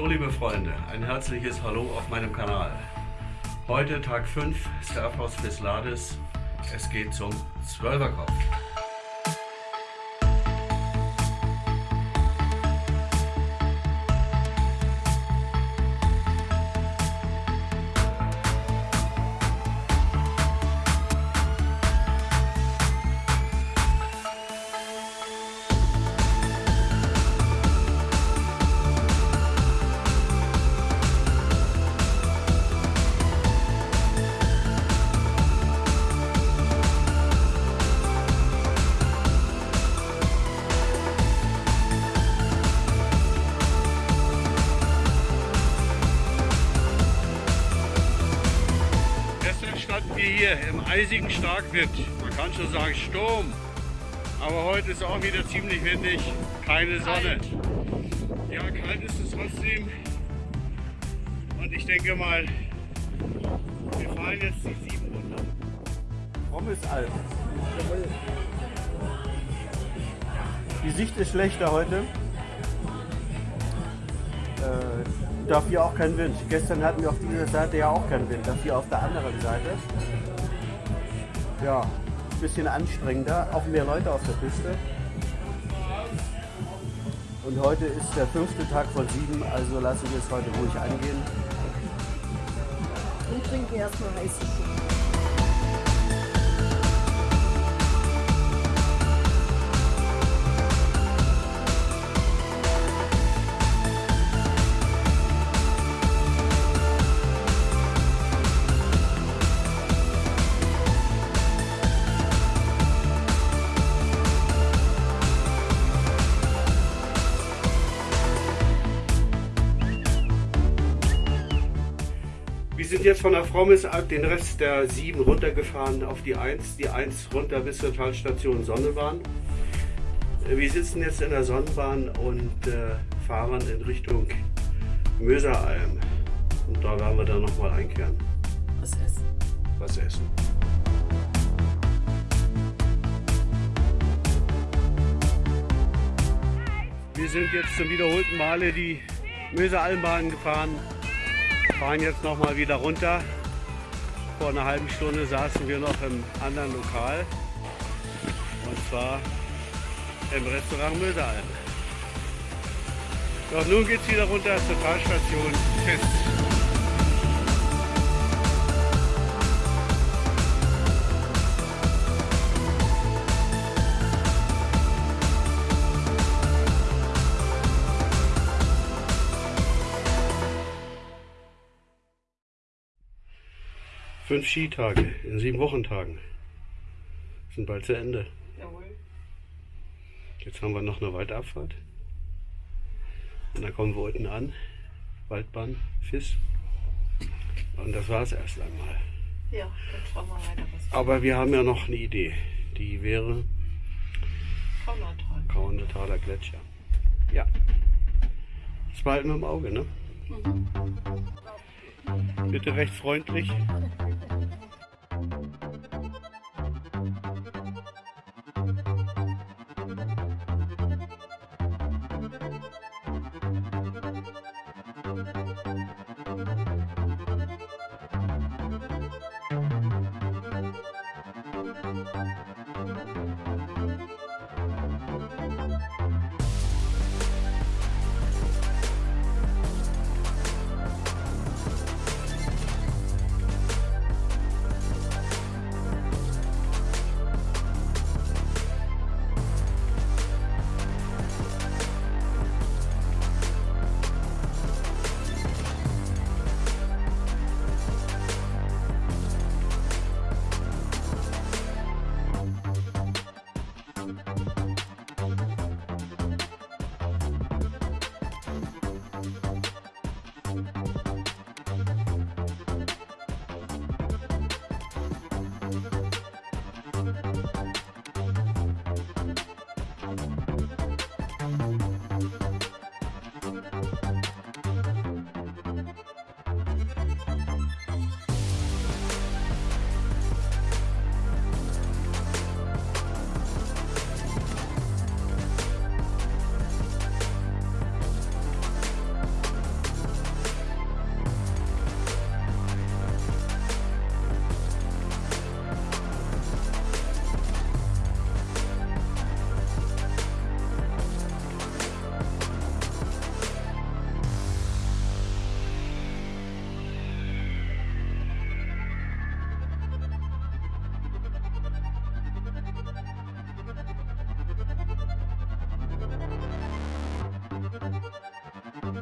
Hallo liebe Freunde, ein herzliches Hallo auf meinem Kanal. Heute Tag 5 Staffhaus Lades. Es geht zum Zwölferkopf. Hier im eisigen Starkwind. Man kann schon sagen Sturm. Aber heute ist auch wieder ziemlich windig, keine Sonne. Ja, kalt ist es trotzdem. Und ich denke mal, wir fahren jetzt die 7 runter. Alp. Die Sicht ist schlechter heute. Äh, dafür auch kein Wind. Gestern hatten wir auf dieser Seite ja auch keinen Wind, dafür auf der anderen Seite. Ja, ein bisschen anstrengender, auch mehr Leute auf der Piste. Und heute ist der fünfte Tag von sieben, also lassen wir es heute ruhig angehen. Und trinken erstmal heiße Schokolade. Sind jetzt von der Frommesalp den Rest der 7 runtergefahren auf die 1, die 1 runter bis zur Talstation Sonnebahn. Äh, wir sitzen jetzt in der Sonnenbahn und äh, fahren in Richtung Möseralm. Und da werden wir dann nochmal einkehren. Was essen. Was essen. Wir sind jetzt zum wiederholten Male die Möseralmbahn gefahren fahren jetzt noch mal wieder runter. Vor einer halben Stunde saßen wir noch im anderen Lokal und zwar im Restaurant Möseralm. Doch nun geht es wieder runter zur Talstation Fest. Fünf Skitage in sieben Wochentagen sind bald zu Ende. Jawohl. Jetzt haben wir noch eine Waldabfahrt. Und dann kommen wir unten an. Waldbahn, Fiss. Und das war es erst einmal. Ja, dann schauen wir weiter. Was Aber wir haben ja noch eine Idee. Die wäre Kaunertal. Kaunertaler Gletscher. Ja. Das behalten wir im Auge, ne? Mhm. Bitte recht freundlich.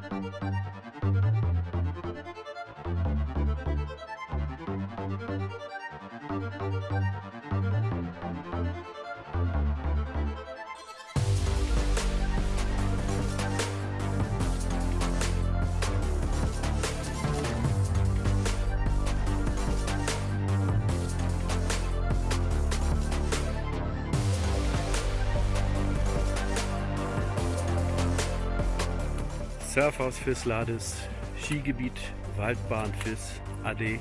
Thank you. Surfhaus Fisslades, Skigebiet Waldbahn Fiss, AD